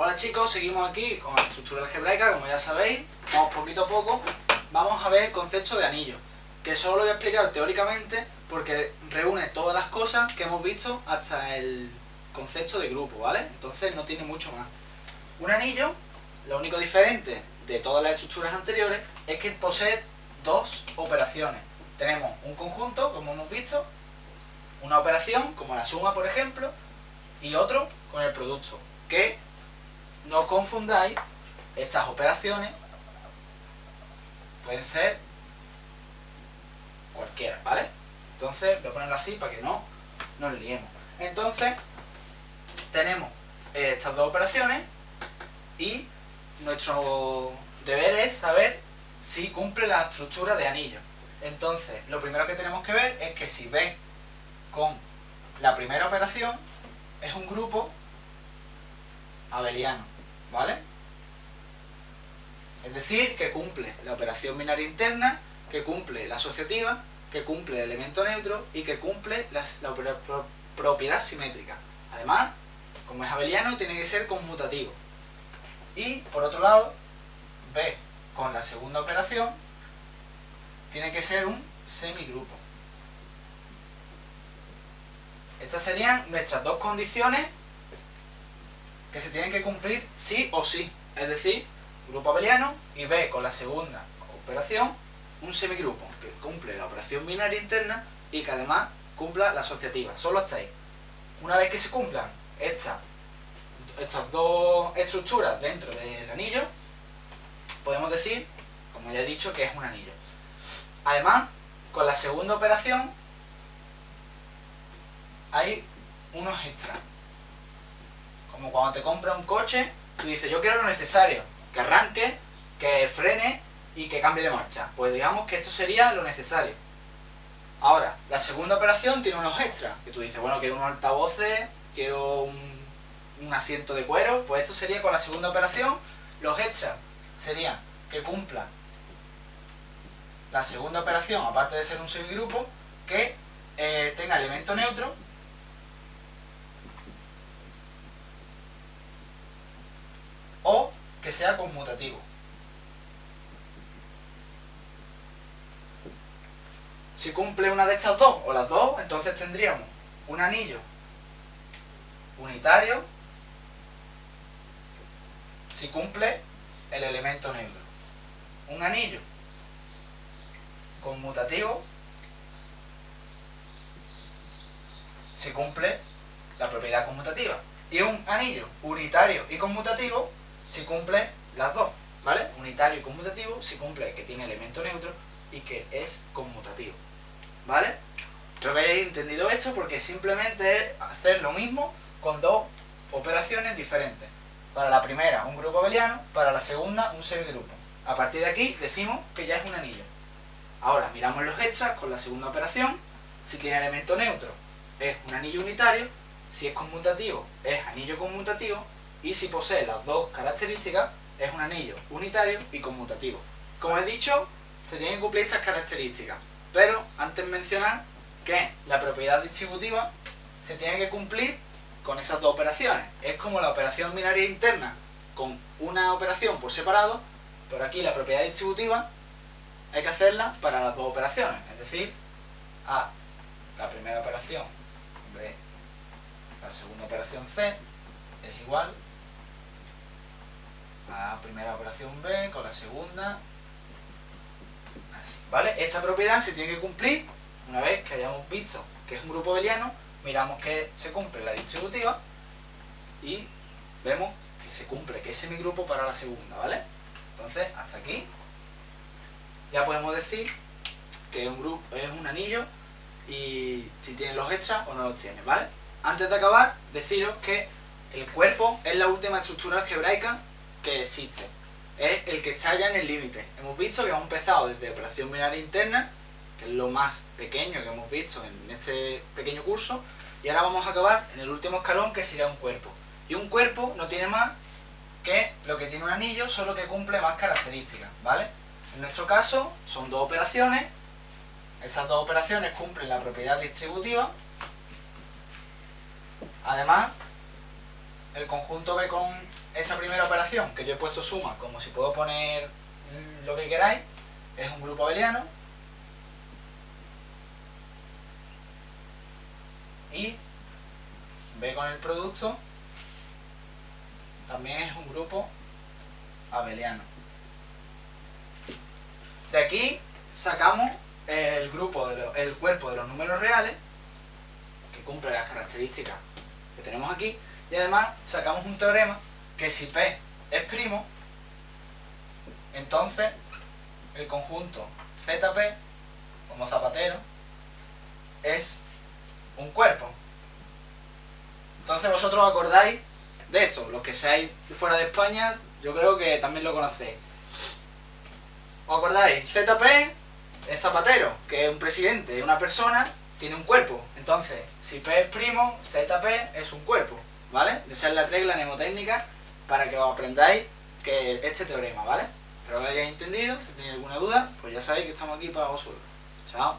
Hola chicos, seguimos aquí con la estructura algebraica, como ya sabéis, vamos poquito a poco, vamos a ver el concepto de anillo, que solo lo voy a explicar teóricamente porque reúne todas las cosas que hemos visto hasta el concepto de grupo, ¿vale? Entonces no tiene mucho más. Un anillo, lo único diferente de todas las estructuras anteriores es que posee dos operaciones. Tenemos un conjunto, como hemos visto, una operación, como la suma, por ejemplo, y otro con el producto, que no confundáis estas operaciones, pueden ser cualquiera, ¿vale? Entonces, voy a ponerlo así para que no nos liemos. Entonces, tenemos estas dos operaciones y nuestro deber es saber si cumple la estructura de anillo. Entonces, lo primero que tenemos que ver es que si B con la primera operación es un grupo abeliano, ¿vale? Es decir, que cumple la operación binaria interna, que cumple la asociativa, que cumple el elemento neutro y que cumple la, propiedad simétrica. Además, como es abeliano, tiene que ser conmutativo. Y, por otro lado, B con la segunda operación tiene que ser un semigrupo. Estas serían nuestras dos condiciones que se tienen que cumplir sí o sí. Es decir, grupo abeliano y B con la segunda operación, un semigrupo que cumple la operación binaria interna y que además cumpla la asociativa. Solo hasta ahí. Una vez que se cumplan estas, estas dos estructuras dentro del anillo, podemos decir, como ya he dicho, que es un anillo. Además, con la segunda operación hay unos extras. Como cuando te compras un coche, tú dices, yo quiero lo necesario, que arranque, que frene y que cambie de marcha. Pues digamos que esto sería lo necesario. Ahora, la segunda operación tiene unos extras, que tú dices, bueno, quiero unos altavoces, quiero un, un asiento de cuero, pues esto sería con la segunda operación, los extras serían que cumpla la segunda operación, aparte de ser un semigrupo, que eh, tenga elemento neutro o que sea conmutativo. Si cumple una de estas dos, o las dos, entonces tendríamos un anillo unitario si cumple el elemento neutro. Un anillo conmutativo si cumple la propiedad conmutativa. Y un anillo unitario y conmutativo si cumple las dos, ¿vale? Unitario y conmutativo si cumple que tiene elemento neutro y que es conmutativo, ¿vale? Espero que hayáis entendido esto porque simplemente es hacer lo mismo con dos operaciones diferentes. Para la primera, un grupo abeliano, para la segunda, un semigrupo. A partir de aquí, decimos que ya es un anillo. Ahora, miramos los extras con la segunda operación. Si tiene elemento neutro, es un anillo unitario. Si es conmutativo, es anillo conmutativo. Y si posee las dos características, es un anillo unitario y conmutativo. Como he dicho, se tienen que cumplir estas características. Pero, antes mencionar que la propiedad distributiva se tiene que cumplir con esas dos operaciones. Es como la operación binaria interna con una operación por separado, pero aquí la propiedad distributiva hay que hacerla para las dos operaciones, es decir, A, la primera operación, B, la segunda operación C, es igual la primera operación B con la segunda, así, ¿vale? Esta propiedad se tiene que cumplir una vez que hayamos visto que es un grupo abeliano miramos que se cumple la distributiva y vemos que se cumple, que es semigrupo para la segunda, ¿vale? Entonces, hasta aquí ya podemos decir que un, grupo, es un anillo y si tiene los extras o no los tiene, ¿vale? Antes de acabar, deciros que el cuerpo es la última estructura algebraica existe. Es el que está ya en el límite. Hemos visto que hemos empezado desde operación binaria interna que es lo más pequeño que hemos visto en este pequeño curso, y ahora vamos a acabar en el último escalón que sería un cuerpo. Y un cuerpo no tiene más que lo que tiene un anillo, solo que cumple más características, ¿vale? En nuestro caso son dos operaciones, esas dos operaciones cumplen la propiedad distributiva, además el conjunto B con esa primera operación, que yo he puesto suma, como si puedo poner lo que queráis, es un grupo abeliano. Y B con el producto también es un grupo abeliano. De aquí sacamos el grupo, de cuerpo de los números reales, que cumple las características que tenemos aquí, y además sacamos un teorema que si P es primo, entonces el conjunto ZP, como zapatero, es un cuerpo. Entonces vosotros acordáis de esto, los que seáis fuera de España, yo creo que también lo conocéis. ¿Os acordáis? ZP es zapatero, que es un presidente, una persona, tiene un cuerpo. Entonces, si P es primo, ZP es un cuerpo, ¿vale? Esa es la regla mnemotécnica para que os aprendáis que este teorema, ¿vale? Espero que lo hayáis entendido, si tenéis alguna duda, pues ya sabéis que estamos aquí para vosotros. Chao.